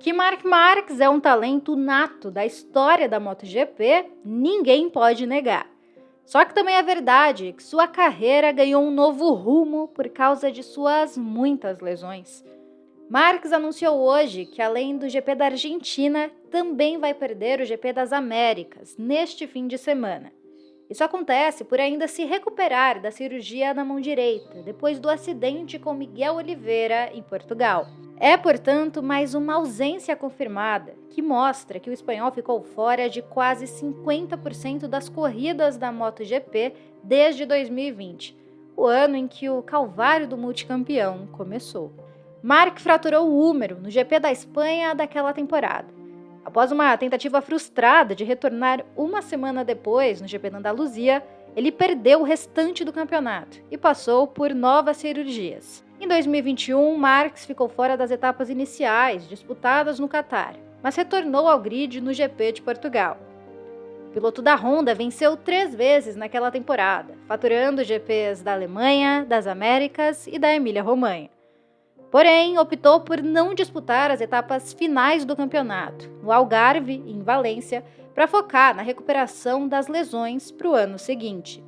Que Mark Marques é um talento nato da história da MotoGP, ninguém pode negar. Só que também é verdade que sua carreira ganhou um novo rumo por causa de suas muitas lesões. Marques anunciou hoje que, além do GP da Argentina, também vai perder o GP das Américas neste fim de semana. Isso acontece por ainda se recuperar da cirurgia na mão direita, depois do acidente com Miguel Oliveira em Portugal. É, portanto, mais uma ausência confirmada, que mostra que o espanhol ficou fora de quase 50% das corridas da MotoGP desde 2020, o ano em que o calvário do multicampeão começou. Mark fraturou o húmero no GP da Espanha daquela temporada Após uma tentativa frustrada de retornar uma semana depois no GP da Andaluzia, ele perdeu o restante do campeonato e passou por novas cirurgias. Em 2021, Marx ficou fora das etapas iniciais disputadas no Catar, mas retornou ao grid no GP de Portugal. O piloto da Honda venceu três vezes naquela temporada, faturando GPs da Alemanha, das Américas e da Emília-Romanha. Porém, optou por não disputar as etapas finais do campeonato, no Algarve e em Valência, para focar na recuperação das lesões para o ano seguinte.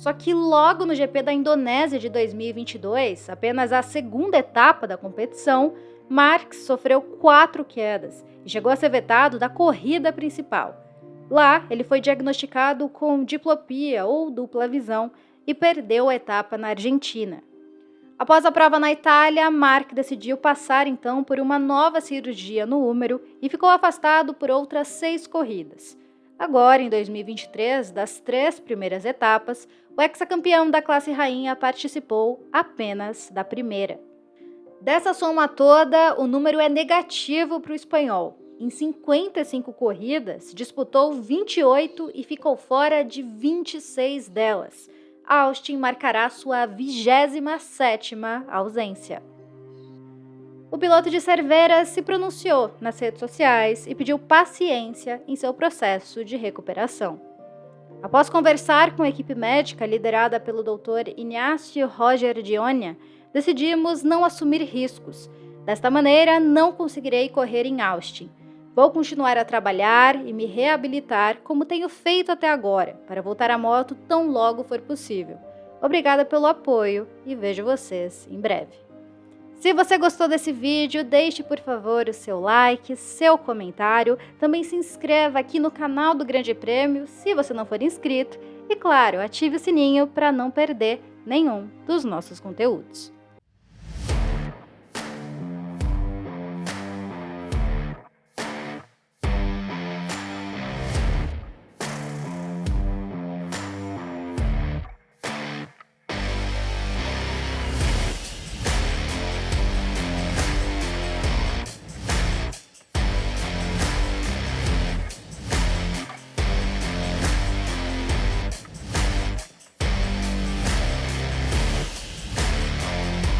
Só que logo no GP da Indonésia de 2022, apenas a segunda etapa da competição, Marx sofreu quatro quedas e chegou a ser vetado da corrida principal. Lá, ele foi diagnosticado com diplopia ou dupla visão e perdeu a etapa na Argentina. Após a prova na Itália, Mark decidiu passar então por uma nova cirurgia no húmero e ficou afastado por outras seis corridas. Agora, em 2023, das três primeiras etapas, o ex-campeão da classe rainha participou apenas da primeira. Dessa soma toda, o número é negativo para o espanhol. Em 55 corridas, disputou 28 e ficou fora de 26 delas Austin marcará sua 27ª ausência. O piloto de Cervera se pronunciou nas redes sociais e pediu paciência em seu processo de recuperação. Após conversar com a equipe médica liderada pelo Dr. Inácio Roger Dionia, decidimos não assumir riscos. Desta maneira, não conseguirei correr em Austin, Vou continuar a trabalhar e me reabilitar como tenho feito até agora, para voltar à moto tão logo for possível. Obrigada pelo apoio e vejo vocês em breve. Se você gostou desse vídeo, deixe por favor o seu like, seu comentário, também se inscreva aqui no canal do Grande Prêmio se você não for inscrito e, claro, ative o sininho para não perder nenhum dos nossos conteúdos.